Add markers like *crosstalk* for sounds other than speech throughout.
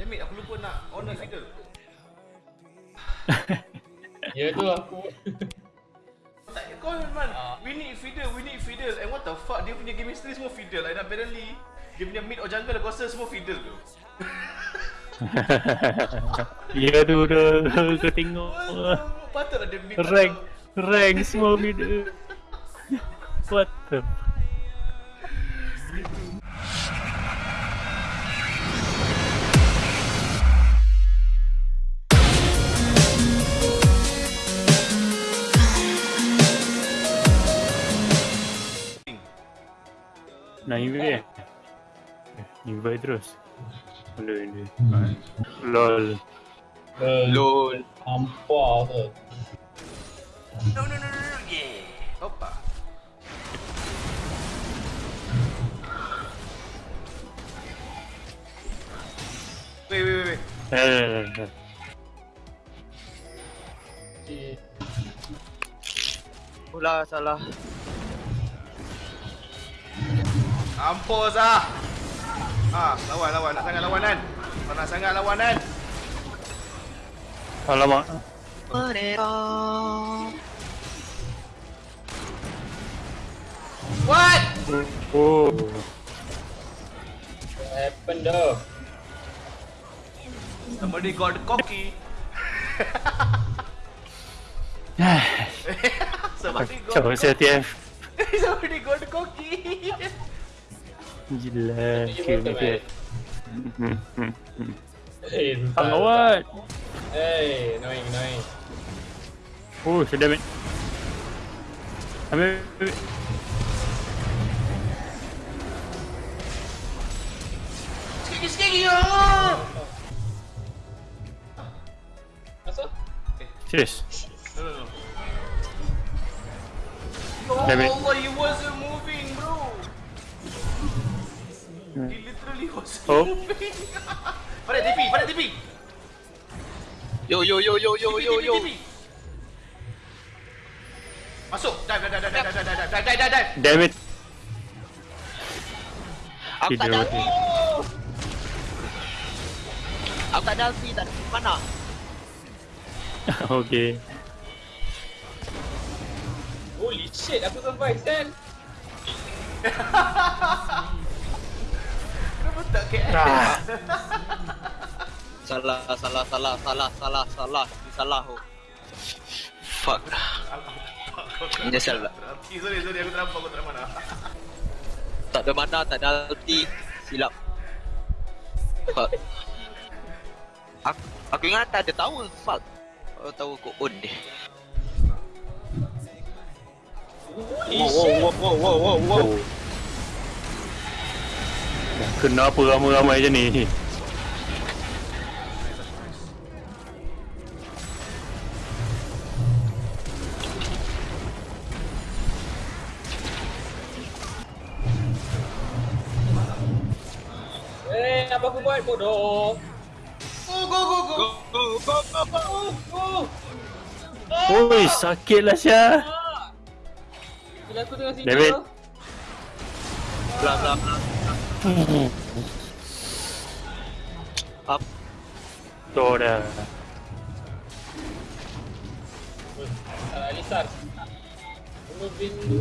Damn it, aku lupa nak on the fiddle. Ya tu aku. *laughs* Tak, kau man, Ah. we need fiddle, we need fiddle. And what the fuck, dia punya game history semua fiddle. And apparently, dia punya mid or jungle aku rasa semua fiddle tu. *laughs* Ya tu dah kau tengok. *laughs* Patutlah dia mid Rank rank semua mid. What the Nak invite eh? Invite terus Boleh ni LOL Lol. Hampa tu. No, no, no, no, no, yeah. Opa. Wait, wait, wait, wait. Eh, Si Pula salah. Ampos ah. Ah, lawan, lawan. Nak sangat lawan kan? Kau nak sangat lawan kan? Alamak Mereka. What? Oh what happened dah? Somebody got cocky. Somebody got Kacau Gila Okay, okay, okay. Hmm, hmm, hmm. Hey, entah Hey, annoying, annoying. Oh, so damage Ambil, ambil Skiki, skiki, ya Allah eh, Serius? No, no, no. Oh, Allah, he wasn't Oh. pada TP, pada TP. Yo yo yo yo yo yo yo. Masuk. Dive, dive, dive, dive, dive, dive, dive, dive, dive, dive. Damn it Aku tak ada. Aku tak ada ulti tak ada mana. *laughs* Okay Holy shit, aku survive, Sen. *laughs* Kenapa tak KL? ah. Salah salah salah salah salah salah Ini salah oh. Fuck. Menyesal lah. Okay, sorry, sorry, aku ternampak, aku tak mana. *laughs* Tak ada mana, tak ada ulti. Silap. Fuck. Aku, aku ingat tak ada tower. Fuck. Aku tahu aku own dia. Wow wow wow wow wow. Oh. Kenapa ramai-ramai je ni Eh, apa aku buat bodoh? Go, go, go, go. Go go go go go. Oh, oh. Oi sakit lah Syah Bila aku tengah sini. David. tu. Bla bla bla. Hmm. Up. Door. Alisar. Ulu bintu.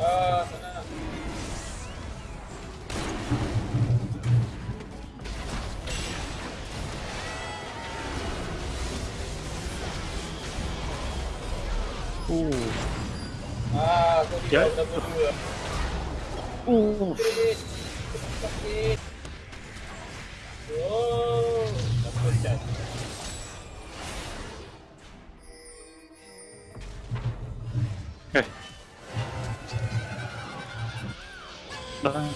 Ah, sana. Ooh. Ah, kau tidak dapat dua. Uh. Oh, okay. Bye.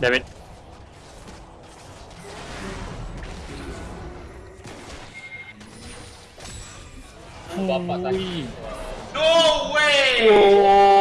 Damn it. No way! Oh